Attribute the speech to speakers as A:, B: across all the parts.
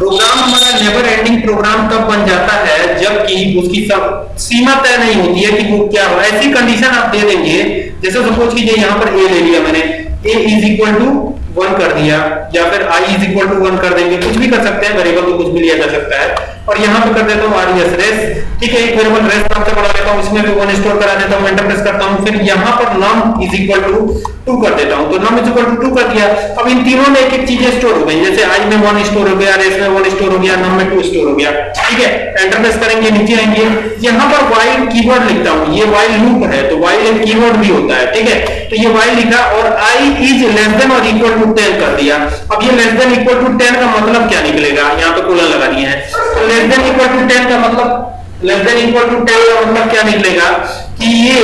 A: Programme हमारा never ending programme तब बन जाता है जबकि उसकी सब सीमा तय नहीं होती है कि वो क्या हो। ऐसी कंडीशन आप दे देंगे, जैसे सपोज़ कीजिए यहाँ पर ए ले लिया मैंने a is equal to one कर दिया, या फिर I is equal to one कर देंगे, कुछ भी कर सकते हैं वेरिएबल तो कुछ भी लिया जा सकता है। और यहाँ पे कर देता हूँ आर एस रेस ठीक है, एक वेरिएबल रेस नाम से बना लेता हूँ, इसमें भी वन स्टोर करा देता हूँ एंटर प्रेस करता हूँ, फिर यहाँ पर num is equal to two कर देता हूँ। तो num is equal to two कर दिया। अब इन तीनों में एक एक चीज़ें स्टोर हो गई। जैसे आई में वन स्टोर हो गया रेस में वन स्टोर हो गया नम में टू स्टोर हो गया। ठीक है एंटर प्रेस करेंगे, नीचे आएँगे। यहाँ पर वाइल कीवर्ड लिखता हूँ। ये वाइल लूप है तो वाइल एक कीवर्ड भी होता है, ठीक है? तो ये वाइल लिखा और I is less than or equal to ten कर दिया। अब ये less than equal to ten का मतलब क्या निकलेगा? यहाँ पे कोलन लगा दिए हैं। तो less than equal to ten का मतलब less than equal to ten का मतलब क्या निकलेगा कि ये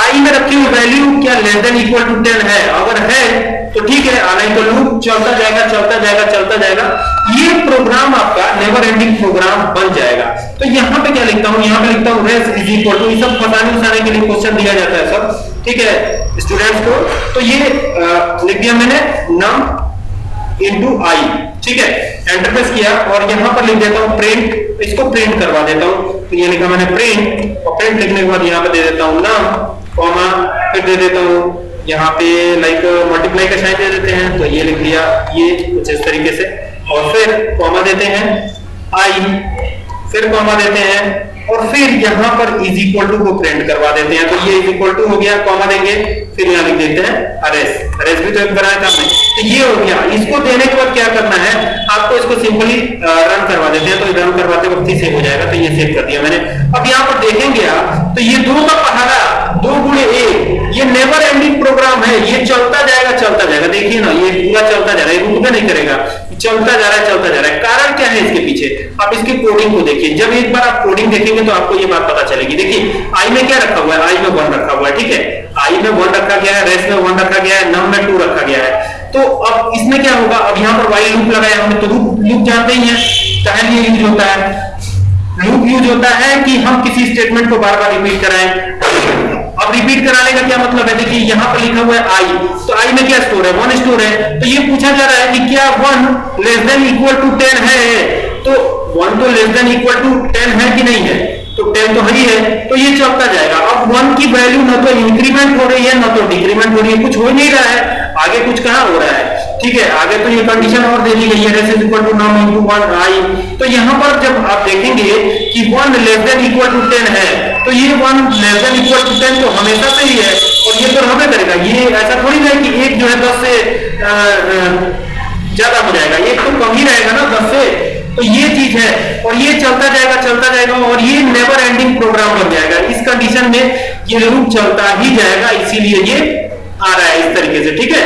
A: आई में रखी हुई वैल्यू क्या less than equal to ten है? अगर है तो ठीक है आना तो लूप चलता जाएगा चलता जाएगा चलता जाएगा। ये प्रोग्राम आपका नेवर एंडिंग प्रोग्राम बन जाएगा। तो यहाँ पे क्या लिखता हूँ? यहाँ पे लिखता हूँ रेस इज़ इक्वल टू सब फसाने उसाने के लिए क्वेश्चन दिया जाता है सब। ठीक है स्टूडेंट्स को। तो ये लिख दिया मैंने नम इंटू आई ठीक है एंटर प्रेस किया और यहाँ पर लिख देता हूँ प्रिंट इसको प्रिंट करवा देता हूँ। तो ये लिखा मैंने प्रिंट और प्रिंट लिखने के बाद यहाँ पे दे देता हूँ नाम कॉमा फिर दे देता हूँ। यहाँ पे लाइक मल्टीप्लाई का साइन दे देते हैं तो ये लिख दिया ये कुछ इस तरीके से। और फिर कॉमा देते हैं आई फिर कॉमा देते हैं और फिर यहाँ पर इज़ इक्वल टू को प्रिंट करवा देते हैं। तो ये इज़ इक्वल टू हो गया कॉमा देंगे, फिर यहाँ लिख देते हैं अरेस अरेस भी तो एक बनाया था हमने। तो ये हो गया। इसको देने के बाद क्या करना है? आपको इसको सिंपली रन करवा देते हैं। तो रन करवाते वक्त ही सेव हो जाएगा। तो ये सेव कर दिया मैंने। अब यहाँ पर देखेंगे आप तो ये दो का पहाड़ा दो गुणे एक, ये नेवर एंडिंग प्रोग्राम है। ये चलता जाएगा चलता जाएगा। देखिए ना, ये पूरा चलता जा रहा है। रुकना नहीं करेगा। चलता जा रहा है, चलता जा रहा है। कारण क्या है? आप इसकी कोडिंग को देखिए। जब एक बार आप कोडिंग देखेंगे तो आपको ये बात पता चलेगी। देखिए आई में क्या रखा हुआ है? आई में वन रखा हुआ है, ठीक है? आई में वन रखा गया है रेस में वन रखा गया है नम में टू रखा गया है। तो अब इसमें क्या होगा? अब यहाँ पर वाई लूप लगाया हमने तो लूप लूप जानते ही हैं चाहे लिए यूज़ होता है। लूप यूज़ होता है कि हम किसी स्टेटमेंट को बार बार रिपीट कराएँ। अब रिपीट कराने का क्या मतलब है? देखिए, यहाँ पर लिखा हुआ है आई तो आई में क्या स्टोर है? वन स्टोर है। तो ये पूछा जा रहा है कि क्या one less than equal to ten है? वन तो less than equal to ten है कि नहीं है? तो टेन तो ही है तो ये चलता जाएगा। अब वन की वैल्यू ना तो इंक्रीमेंट हो रही है, ना तो डिक्रीमेंट हो रही है, कुछ हो नहीं रहा है। आगे कुछ कहा हो रहा है? ठीक है, आगे तो ये कंडीशन और दे दी गई है res equal to num into 1 I तो यहाँ पर जब आप देखेंगे कि one less than equal to ten है तो ये one less than equal to ten तो हमेशा से ही है और ये तो हमें करेगा। ये ऐसा थोड़ी ना कि एक जो है 10 से ज़्यादा हो जाएगा। एक तो कम ही रहेगा ना 10 से तो ये चीज़ है और ये चलता जाएगा चलता जाएगा और ये नेवर एंडिंग प्रोग्राम बन जाएगा। इस कंडीशन में ये लूप चलता ही जाएगा, इसीलिए ये आ रहा है इस तरीके से, ठीक है?